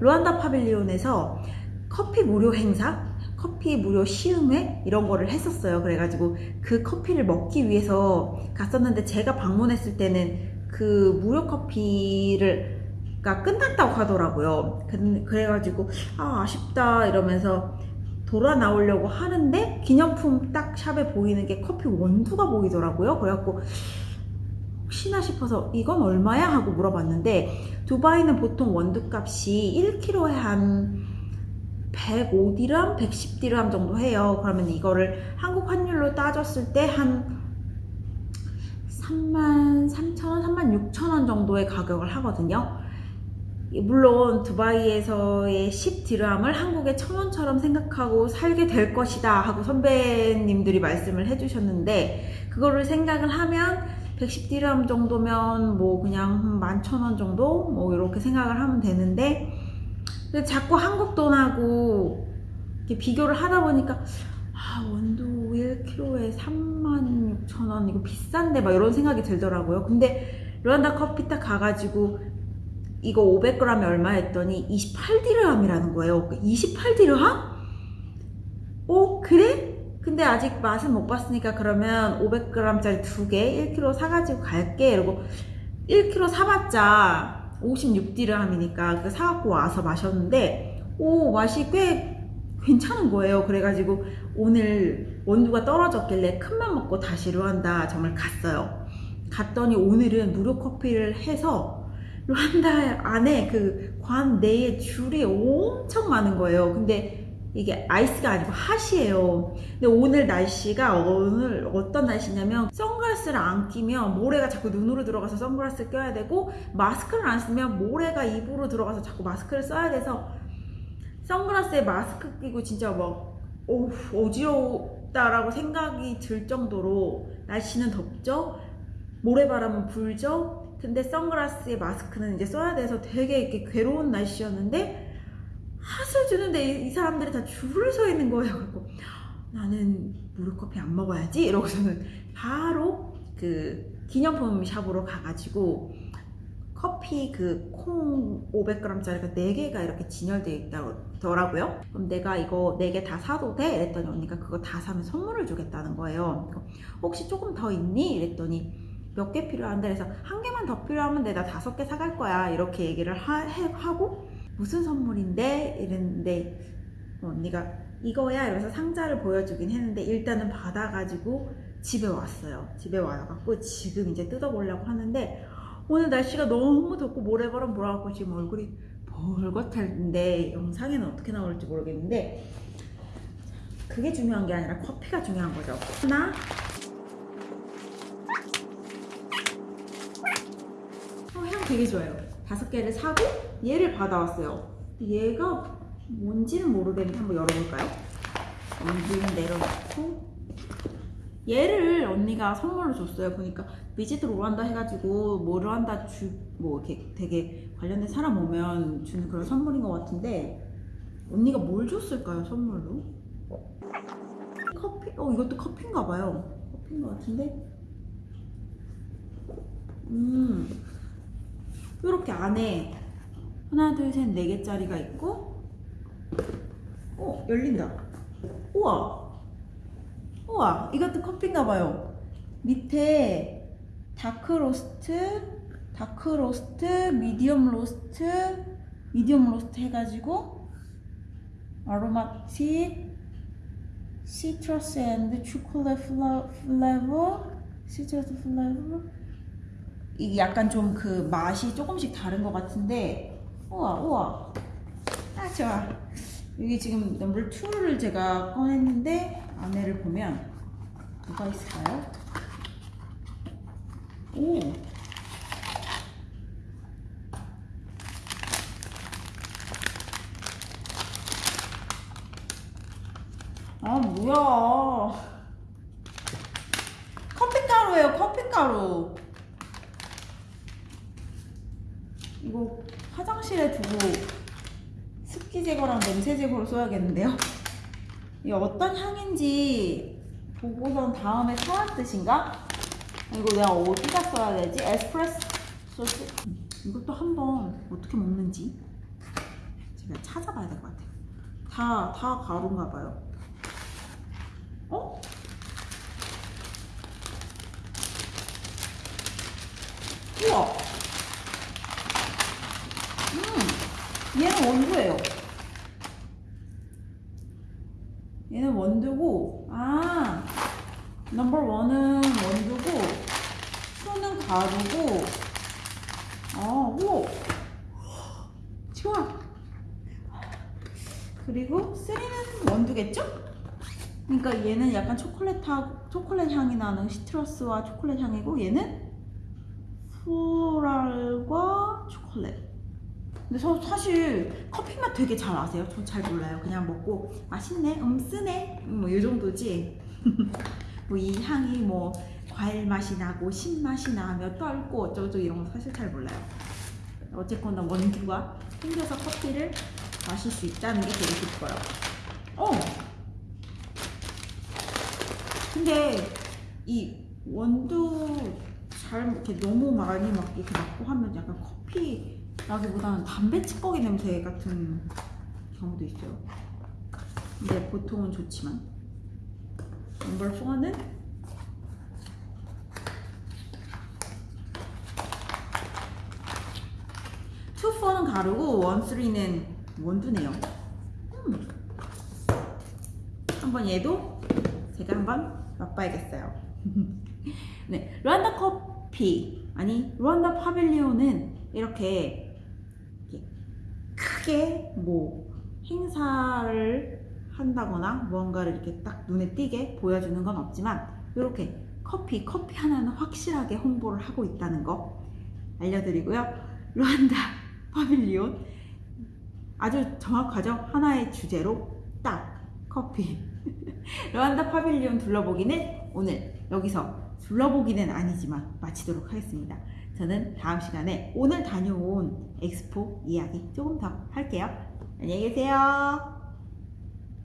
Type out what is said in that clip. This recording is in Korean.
루안다 파빌리온에서 커피 무료 행사, 커피 무료 시음회 이런 거를 했었어요. 그래가지고 그 커피를 먹기 위해서 갔었는데 제가 방문했을 때는 그 무료 커피를 가 끝났다고 하더라고요. 그- 그래가지고 아 아쉽다 이러면서 돌아 나오려고 하는데 기념품 딱 샵에 보이는 게 커피 원두가 보이더라고요. 그래갖고 혹시나 싶어서 이건 얼마야 하고 물어봤는데 두바이는 보통 원두값이 1kg에 한 105디람, 110디람 정도 해요. 그러면 이거를 한국 환율로 따졌을 때 한 3만 3천원, 3만 6천원 정도의 가격을 하거든요. 물론 두바이에서의 10디람을 한국의 천원처럼 생각하고 살게 될 것이다 하고 선배님들이 말씀을 해주셨는데 그거를 생각을 하면 110디람 정도면 뭐 그냥 11,000원 정도 뭐 이렇게 생각을 하면 되는데 근데 자꾸 한국 돈하고 비교를 하다 보니까 아 원두 1kg에 36,000원 이거 비싼데 막 이런 생각이 들더라고요 근데 르완다 커피 딱 가가지고 이거 500g에 얼마 했더니 28디르함이라는 거예요 28디르함? 어 그래? 근데 아직 맛은 못 봤으니까 그러면 500g짜리 두 개 1kg 사가지고 갈게. 이러고 1kg 사봤자 56디르함이니까 그 사갖고 와서 마셨는데 오 맛이 꽤 괜찮은 거예요. 그래가지고 오늘 원두가 떨어졌길래 큰맘 먹고 다시 루안다 정말 갔어요. 갔더니 오늘은 무료 커피를 해서 루안다 안에 그 관 내에 줄이 엄청 많은 거예요. 근데 이게 아이스가 아니고 핫이에요. 근데 오늘 날씨가 오늘 어떤 날씨냐면 선글라스를 안 끼면 모래가 자꾸 눈으로 들어가서 선글라스를 껴야 되고 마스크를 안 쓰면 모래가 입으로 들어가서 자꾸 마스크를 써야 돼서 선글라스에 마스크 끼고 진짜 막 어우, 어지럽다라고 생각이 들 정도로 날씨는 덥죠? 모래바람은 불죠? 근데 선글라스에 마스크는 이제 써야 돼서 되게 이렇게 괴로운 날씨였는데 핫을 주는데 이, 이 사람들이 다 줄을 서 있는 거예요. 그리고 나는 무료커피 안 먹어야지 이러고서는 바로 그 기념품 샵으로 가가지고 커피 그 콩 500g짜리가 4개가 이렇게 진열되어 있더라고요. 그럼 내가 이거 4개 다 사도 돼? 이랬더니 언니가 그거 다 사면 선물을 주겠다는 거예요. 혹시 조금 더 있니? 이랬더니 몇 개 필요한데 그래서 한 개만 더 필요하면 내가 다섯 개 사갈 거야 이렇게 얘기를 하, 해, 하고 무슨 선물인데? 이랬는데 언니가 이거야? 이러면서 상자를 보여주긴 했는데 일단은 받아가지고 집에 왔어요. 집에 와갖고 지금 이제 뜯어보려고 하는데 오늘 날씨가 너무 덥고 모래바람 불어갖고 지금 얼굴이 벌겋한데 영상에는 어떻게 나올지 모르겠는데 그게 중요한 게 아니라 커피가 중요한 거죠. 하나. 어, 향 되게 좋아요. 다섯 개를 사고 얘를 받아왔어요. 얘가 뭔지는 모르겠는데 한번 열어볼까요? 여기는 내려놓고 얘를 언니가 선물로 줬어요. 보니까 비지트 로란다 해가지고 뭐 로란다 주 뭐 이렇게 되게 관련된 사람 오면 주는 그런 선물인 것 같은데 언니가 뭘 줬을까요 선물로? 커피? 어 이것도 커피인가 봐요. 커피인 것 같은데 음 이렇게 안에 하나 둘 셋 네 개짜리가 있고 어 열린다. 우와. 우와 이것도 커피인가 봐요. 밑에 dark roast dark roast medium roast medium roast 해가지고 aromatic citrus and chocolate flavor citrus flavor 이게 약간 좀 그 맛이 조금씩 다른 것 같은데 우와 우와. 아 좋아. 여기 지금 넘버 2를 제가 꺼냈는데 안에를 보면 뭐가 있을까요? 오. 아 뭐야. 커피가루예요 커피가루 이거 화장실에 두고 습기 제거랑 냄새 제거로 써야겠는데요? 이게 어떤 향인지 보고선 다음에 사야 뜻인가? 이거 내가 어디다 써야 되지? 에스프레소 소스? 이것도 한번 어떻게 먹는지 찾아봐야 될 것 같아요. 다, 다 가루인가 봐요. 어? 우와! 음, 얘는 원두예요. 얘는 원두고, 아, 넘버 원은 원두고, 투는 가루고, 어, 오! 좋아! 그리고 쓰리는 원두겠죠? 그러니까 얘는 약간 초콜릿 초콜릿 향이 나는 시트러스와 초콜릿 향이고 얘는 플랄과 초콜릿. 근데 저 사실 커피 맛 되게 잘 아세요? 전 잘 몰라요. 그냥 먹고 맛있네, 음 쓰네, 뭐 이 정도지. 뭐 이 향이 뭐 과일 맛이 나고 신 맛이 나며 떨고 어쩌고 이런 거 사실 잘 몰라요. 어쨌거나 원두가 생겨서 커피를 마실 수 있다는 게 되게 기뻐요. 어. 근데 이 원두 잘 이렇게 너무 많이 막 이렇게 맞고 하면 약간 커피 나기보다는 담배 찌꺼기 냄새 같은 경우도 있어요. 근데 보통은 좋지만 넘버 4는 two, 4는 가루고 one, 3는 원두네요. 음. 한번 얘도 제가 한번 맛봐야겠어요. 네, 르완다 커피 아니 pavilion은 이렇게, 이렇게 크게 뭐 행사를 한다거나 무언가를 이렇게 딱 눈에 띄게 보여주는 건 없지만 이렇게 커피 커피 하나는 확실하게 홍보를 하고 있다는 거 알려드리고요. 르완다 파빌리온 아주 정확하죠? 하나의 주제로 딱 커피 르완다 파빌리온 둘러보기는 오늘 여기서 둘러보기는 아니지만 마치도록 하겠습니다. 저는 다음 시간에 오늘 다녀온 엑스포 이야기 조금 더 할게요. 안녕히 계세요.